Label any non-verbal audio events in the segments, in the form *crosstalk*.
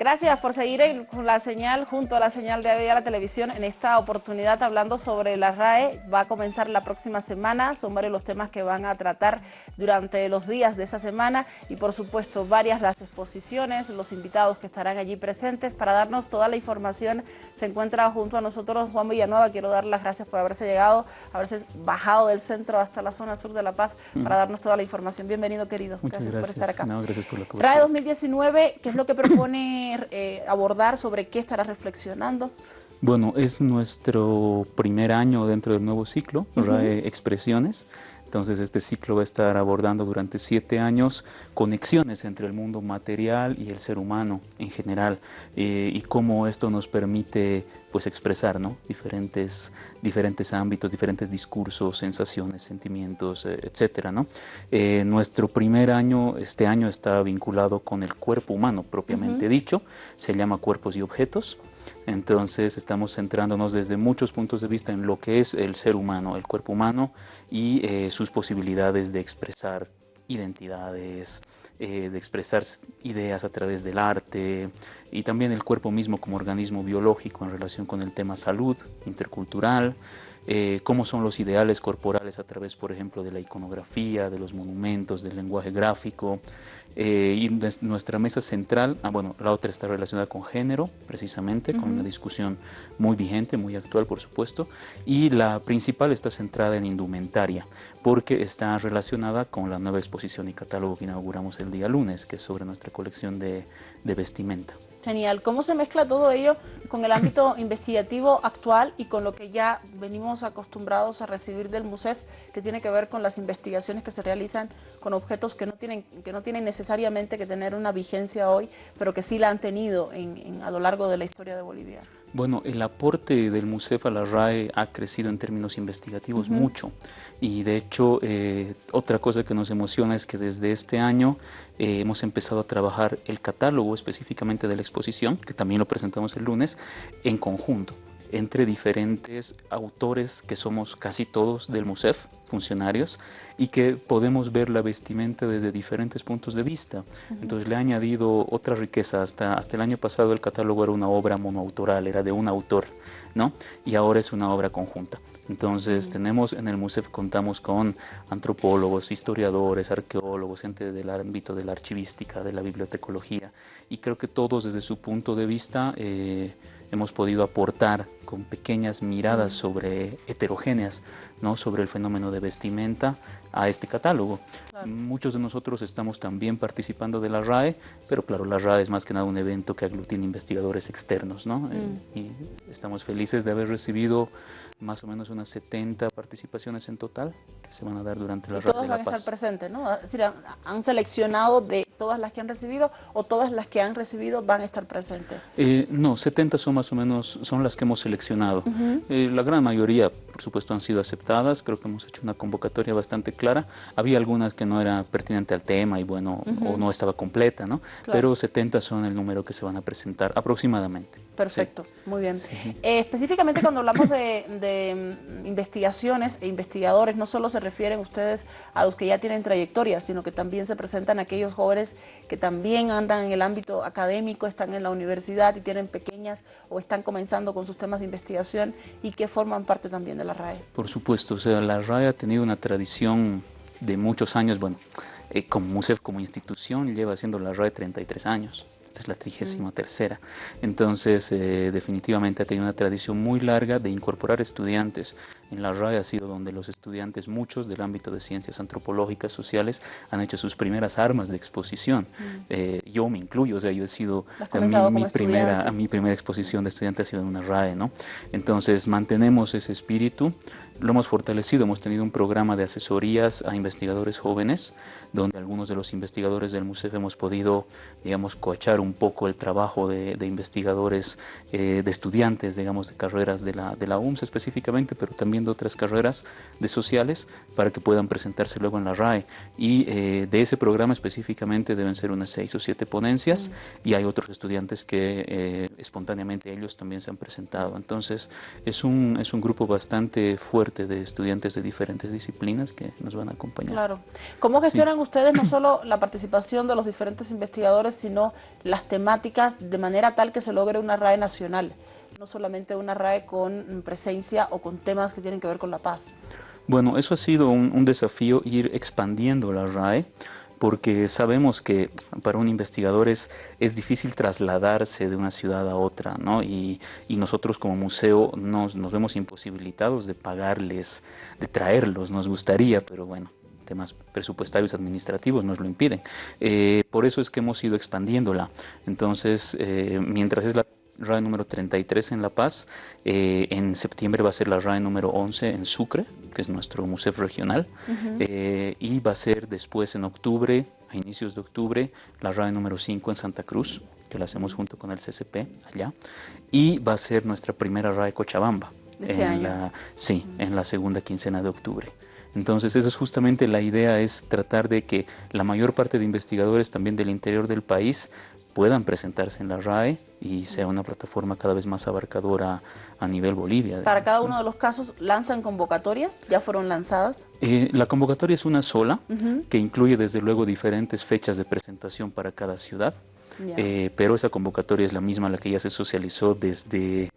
Gracias por seguir con la señal, junto a la señal de a la televisión, en esta oportunidad hablando sobre la RAE. Va a comenzar la próxima semana, son varios los temas que van a tratar durante los días de esa semana y por supuesto varias las exposiciones, los invitados que estarán allí presentes para darnos toda la información. Se encuentra junto a nosotros Juan Villanueva, quiero dar las gracias por haberse llegado, haberse bajado del centro hasta la zona sur de La Paz para darnos toda la información. Bienvenido querido, gracias, por estar acá. gracias por la RAE 2019, ¿qué es lo que propone eh, abordar, sobre qué estará reflexionando. Bueno, es nuestro primer año dentro del nuevo ciclo, Expresiones. Entonces este ciclo va a estar abordando durante siete años conexiones entre el mundo material y el ser humano en general eh, y cómo esto nos permite pues expresar ¿no? diferentes, diferentes ámbitos, diferentes discursos, sensaciones, sentimientos, eh, etcétera. ¿no? Eh, nuestro primer año, este año está vinculado con el cuerpo humano propiamente dicho, se llama Cuerpos y Objetos. Entonces estamos centrándonos desde muchos puntos de vista en lo que es el ser humano, el cuerpo humano y eh, sus posibilidades de expresar identidades, eh, de expresar ideas a través del arte y también el cuerpo mismo como organismo biológico en relación con el tema salud intercultural, eh, cómo son los ideales corporales a través, por ejemplo, de la iconografía, de los monumentos, del lenguaje gráfico. Eh, y nuestra mesa central, ah, bueno, la otra está relacionada con género, precisamente, con una discusión muy vigente, muy actual, por supuesto. Y la principal está centrada en indumentaria, porque está relacionada con la nueva exposición y catálogo que inauguramos el día lunes, que es sobre nuestra colección de vestimenta. Genial. ¿Cómo se mezcla todo ello con el ámbito *clears throat* investigativo actual y con lo que ya venimos acostumbrados a recibir del MUSEF, que tiene que ver con las investigaciones que se realizan con objetos que no tienen, que no tienen necesariamente que tener una vigencia hoy, pero que sí la han tenido a lo largo de la historia de Bolivia? Bueno, el aporte del MUSEF a la RAE ha crecido en términos investigativos mucho. Y de hecho eh, otra cosa que nos emociona es que desde este año eh, hemos empezado a trabajar el catálogo específicamente de la exposición, que también lo presentamos el lunes, en conjunto entre diferentes autores que somos casi todos del MUSEF, funcionarios, y que podemos ver la vestimenta desde diferentes puntos de vista. Entonces le ha añadido otra riqueza. Hasta, hasta el año pasado el catálogo era una obra monoautoral, era de un autor, ¿no? Y ahora es una obra conjunta. Entonces tenemos en el MUSEF contamos con antropólogos, historiadores, arqueólogos, gente del ámbito de la archivística, de la bibliotecología y creo que todos desde su punto de vista eh, hemos podido aportar con pequeñas miradas sobre heterogéneas, ¿no? sobre el fenómeno de vestimenta a este catálogo. Muchos de nosotros estamos también participando de la RAE, pero claro, la RAE es más que nada un evento que aglutina investigadores externos, ¿no? Mm. Eh, y estamos felices de haber recibido más o menos unas 70 participaciones en total que se van a dar durante la RAE todas van a estar presentes, ¿no? Es decir, han seleccionado de todas las que han recibido o todas las que han recibido van a estar presentes? Eh, no, 70 son más o menos, son las que hemos seleccionado. Eh, la gran mayoría, por supuesto, han sido aceptadas, creo que hemos hecho una convocatoria bastante clara. Había algunas que no era pertinente al tema y bueno, o no estaba completa, ¿no? Pero 70 son el número que se van a presentar aproximadamente. Perfecto, muy bien. Eh, específicamente cuando hablamos de, mm, investigaciones e investigadores, no solo se refieren ustedes a los que ya tienen trayectoria, sino que también se presentan aquellos jóvenes que también andan en el ámbito académico, están en la universidad y tienen pequeñas o están comenzando con sus temas de investigación y que forman parte también de la Por supuesto, o sea, la RAE ha tenido una tradición de muchos años, bueno, eh, como MUSEF como institución lleva haciendo la RAE 33 años esta es la trigésima tercera. Entonces, eh, definitivamente ha tenido una tradición muy larga de incorporar estudiantes. En la RAE ha sido donde los estudiantes, muchos del ámbito de ciencias antropológicas, sociales, han hecho sus primeras armas de exposición. Eh, yo me incluyo, o sea, yo he sido, a mi, primera, a mi primera exposición de estudiante ha sido en una RAE, ¿no? Entonces, mantenemos ese espíritu, lo hemos fortalecido, hemos tenido un programa de asesorías a investigadores jóvenes, donde algunos de los investigadores del museo hemos podido, digamos, coachar un poco el trabajo de, investigadores, eh, de estudiantes, digamos, de carreras de la, de la UMS específicamente, pero también de otras carreras de sociales, para que puedan presentarse luego en la RAE. Y eh, de ese programa específicamente deben ser unas seis o siete ponencias, mm. y hay otros estudiantes que eh, espontáneamente ellos también se han presentado. Entonces, es un, es un grupo bastante fuerte de estudiantes de diferentes disciplinas que nos van a acompañar. Claro. ¿Cómo gestionan ustedes no *clears throat* solo la participación de los diferentes investigadores, sino las temáticas de manera tal que se logre una RAE nacional? No solamente una RAE con presencia o con temas que tienen que ver con la paz. Bueno, eso ha sido un, desafío ir expandiendo la RAE porque sabemos que para un investigador es, es difícil trasladarse de una ciudad a otra, ¿no? Y, nosotros como museo nos, nos, vemos imposibilitados de pagarles, de traerlos, nos gustaría, pero bueno, temas presupuestarios administrativos nos lo impiden. Eh, por eso es que hemos ido expandiéndola. Entonces, eh, mientras es la RAE número 33 en La Paz. Eh, en septiembre va a ser la RAE número 11 en Sucre, que es nuestro museo regional. Eh, y va a ser después en octubre, a inicios de octubre, la RAE número 5 en Santa Cruz, que la hacemos junto con el CCP allá. Y va a ser nuestra primera RAE Cochabamba. Este en La, sí, en la segunda quincena de octubre. Entonces, esa es justamente la idea, es tratar de que la mayor parte de investigadores también del interior del país puedan presentarse en la RAE y sea una plataforma cada vez más abarcadora a nivel Bolivia. Para cada uno de los casos, ¿lanzan convocatorias? ¿Ya fueron lanzadas? Eh, la convocatoria es una sola, que incluye desde luego diferentes fechas de presentación para cada ciudad, eh, pero esa convocatoria es la misma la que ya se socializó desde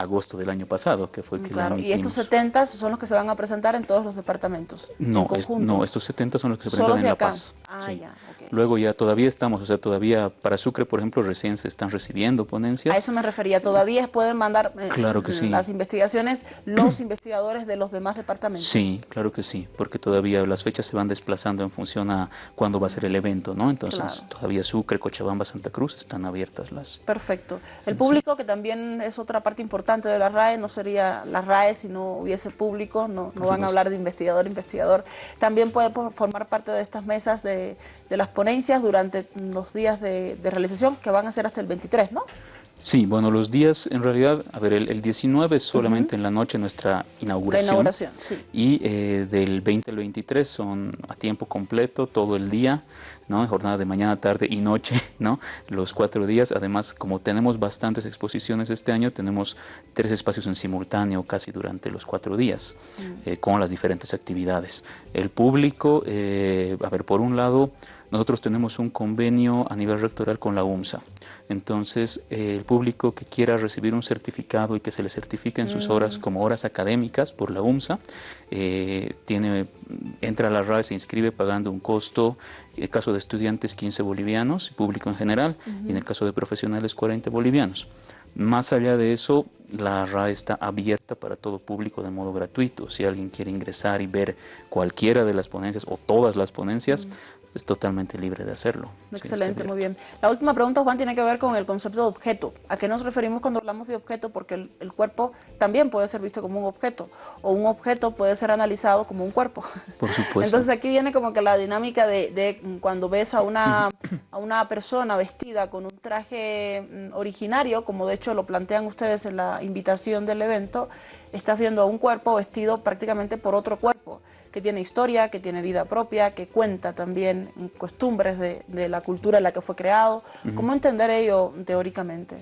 agosto del año pasado, que fue que claro. ¿Y estos 70 son los que se van a presentar en todos los departamentos? No, no estos 70 son los que se presentan en La Paz. Ah, ya, Luego ya todavía estamos, o sea, todavía para Sucre, por ejemplo, recién se están recibiendo ponencias. A eso me refería, todavía pueden mandar eh, claro que sí. las investigaciones los *clears throat* investigadores de los demás departamentos. Sí, claro que sí, porque todavía las fechas se van desplazando en función a cuándo va a ser el evento, ¿no? Entonces, todavía Sucre, Cochabamba, Santa Cruz están abiertas las... Perfecto. El público, que también es otra parte importante de la RAE, no sería la RAE si no hubiese público, no, no van a hablar de investigador, investigador. También puede formar parte de estas mesas de, las ponencias durante los días de, realización, que van a ser hasta el 23, ¿no? Sí, bueno, los días, en realidad, a ver, el, 19 es solamente en la noche nuestra inauguración. La inauguración, sí. Y eh, del 20 al 23 son a tiempo completo, todo el día. ¿no? jornada de mañana, tarde y noche, *laughs* ¿no? los cuatro días. Además, como tenemos bastantes exposiciones este año, tenemos tres espacios en simultáneo casi durante los cuatro días, mm. eh, con las diferentes actividades. El público, eh, a ver, por un lado, nosotros tenemos un convenio a nivel rectoral con la UMSA. Entonces, eh, el público que quiera recibir un certificado y que se le certifique en sus mm. horas como horas académicas por la UMSA, tiene, entra a la RAE, se inscribe pagando un costo en el caso de estudiantes 15 bolivianos, público en general, y en el caso de profesionales 40 bolivianos. Más allá de eso, la RAE está abierta para todo público de modo gratuito. Si alguien quiere ingresar y ver cualquiera de las ponencias o todas las ponencias, es totalmente libre de hacerlo. Excelente, muy bien. La última pregunta, Juan, tiene que ver con el concepto de objeto. ¿A qué nos referimos cuando hablamos de objeto? Porque el, cuerpo también puede ser visto como un objeto, o un objeto puede ser analizado como un cuerpo. Por supuesto. Entonces aquí viene como que la dinámica de, cuando ves a una, *clears throat* a una persona vestida con un traje mm, originario, como de hecho lo plantean ustedes en la invitación del evento, estás viendo a un cuerpo vestido prácticamente por otro cuerpo que tiene historia, que tiene vida propia, que cuenta también costumbres de, la cultura en la que fue creado. ¿Cómo entender ello teóricamente?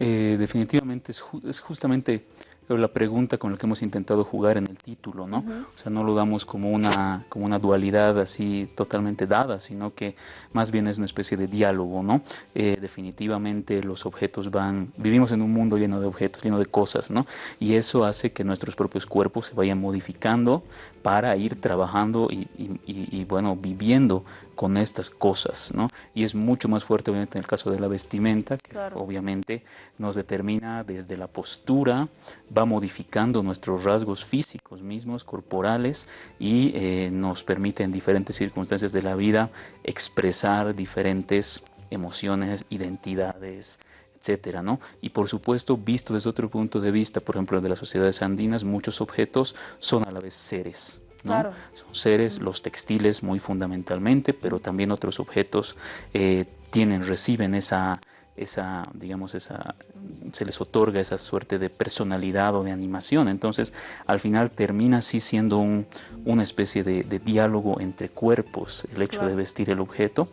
Eh, definitivamente es, es justamente la pregunta con la que hemos intentado jugar en el título, ¿no? O sea, no lo damos como una, como una dualidad así totalmente dada, sino que más bien es una especie de diálogo, ¿no? Eh, definitivamente los objetos van, vivimos en un mundo lleno de objetos, lleno de cosas, ¿no? Y eso hace que nuestros propios cuerpos se vayan modificando para ir trabajando y, bueno, viviendo con estas cosas, ¿no? Y es mucho más fuerte obviamente en el caso de la vestimenta, que obviamente nos determina desde la postura, va modificando nuestros rasgos físicos mismos, corporales, y eh, nos permite en diferentes circunstancias de la vida expresar diferentes emociones, identidades, etcétera, ¿no? Y por supuesto, visto desde otro punto de vista, por ejemplo, de las sociedades andinas, muchos objetos son a la vez seres, ¿no? Son seres, los textiles muy fundamentalmente, pero también otros objetos eh, tienen, reciben esa, esa, digamos, esa, se les otorga esa suerte de personalidad o de animación. Entonces, al final termina así siendo un, una especie de, diálogo entre cuerpos, el hecho de vestir el objeto.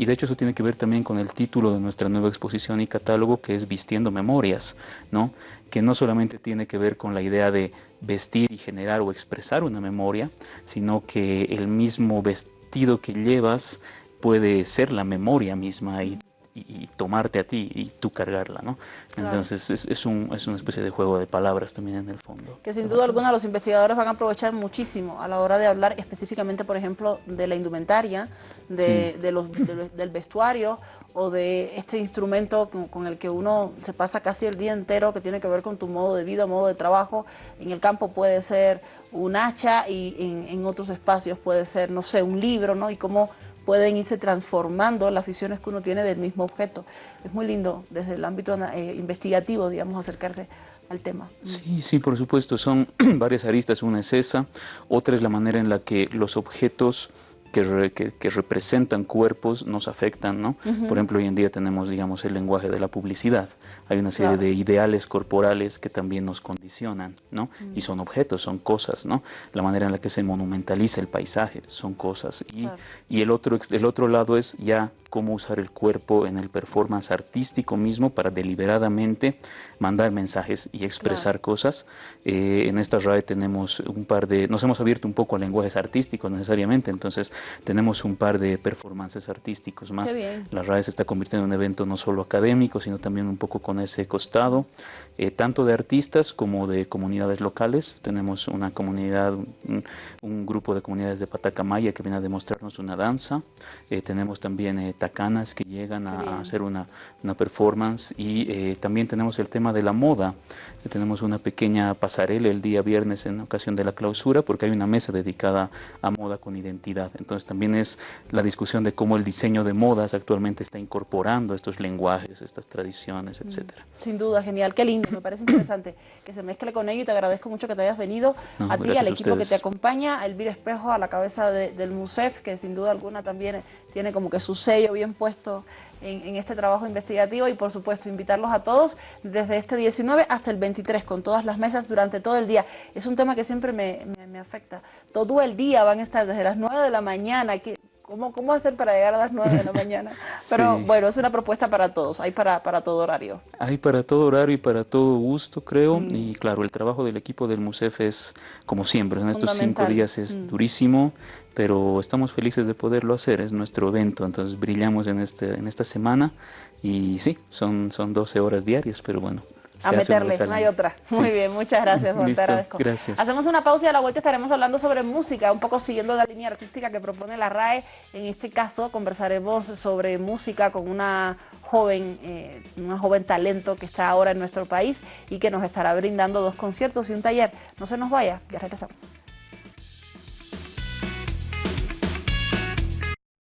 Y de hecho eso tiene que ver también con el título de nuestra nueva exposición y catálogo que es Vistiendo Memorias, ¿no? que no solamente tiene que ver con la idea de vestir y generar o expresar una memoria, sino que el mismo vestido que llevas puede ser la memoria misma y y, tomarte a ti y tú cargarla, ¿no? Entonces es, es, un, es, una especie de juego de palabras también en el fondo. Que sin duda alguna los investigadores van a aprovechar muchísimo a la hora de hablar específicamente, por ejemplo, de la indumentaria, de, de los, del vestuario o de este instrumento con, el que uno se pasa casi el día entero que tiene que ver con tu modo de vida, modo de trabajo. En el campo puede ser un hacha y en, en otros espacios puede ser, no sé, un libro, ¿no? Y cómo pueden irse transformando las visiones que uno tiene del mismo objeto. Es muy lindo desde el ámbito eh, investigativo, digamos, acercarse al tema. Sí, sí, por supuesto, son *clears throat* varias aristas, una es esa, otra es la manera en la que los objetos que, que, representan cuerpos nos afectan, ¿no? Por ejemplo, hoy en día tenemos, digamos, el lenguaje de la publicidad. Hay una serie de ideales corporales que también nos condicionan, ¿no? Y son objetos, son cosas, ¿no? La manera en la que se monumentaliza el paisaje son cosas. Y, y el, otro, el otro lado es ya cómo usar el cuerpo en el performance artístico mismo para deliberadamente mandar mensajes y expresar cosas. Eh, en esta RAE tenemos un par de, nos hemos abierto un poco a lenguajes artísticos necesariamente, entonces tenemos un par de performances artísticos más. La RAE se está convirtiendo en un evento no solo académico, sino también un poco con ese costado, eh, tanto de artistas como de comunidades locales. Tenemos una comunidad, un, grupo de comunidades de Patacamaya que viene a demostrarnos una danza. Eh, tenemos también tacanas que llegan a, hacer una, una, performance y eh, también tenemos el tema de la moda. Tenemos una pequeña pasarela el día viernes en ocasión de la clausura porque hay una mesa dedicada a moda con identidad. Entonces también es la discusión de cómo el diseño de modas actualmente está incorporando estos lenguajes, estas tradiciones, mm, etcétera. Sin duda, genial, qué lindo, me parece interesante que se mezcle con ello y te agradezco mucho que te hayas venido a ti, al equipo que te acompaña, a Elvira Espejo a la cabeza del MUSEF, que sin duda alguna también tiene como que su sello bien puesto en, este trabajo investigativo y por supuesto invitarlos a todos desde este 19 hasta el 23 con todas las mesas durante todo el día. Es un tema que siempre me, afecta. Todo el día van a estar desde las 9 de la mañana. Que, ¿Cómo, ¿Cómo hacer para llegar a las 9 de la mañana? *laughs* Pero bueno, es una propuesta para todos, hay para, para todo horario. Hay para todo horario y para todo gusto, creo. Mm. Y claro, el trabajo del equipo del MUSEF es, como siempre, en estos cinco días es mm. durísimo pero estamos felices de poderlo hacer, es nuestro evento, entonces brillamos en, este, en esta semana y sí, son, son 12 horas diarias, pero bueno. A meterle, no hay otra. Muy bien, muchas gracias, Juan, te agradezco. Gracias. Hacemos una pausa y a la vuelta estaremos hablando sobre música, un poco siguiendo la línea artística que propone la RAE. En este caso conversaremos sobre música con una joven, eh, una joven talento que está ahora en nuestro país y que nos estará brindando dos conciertos y un taller. No se nos vaya, ya regresamos.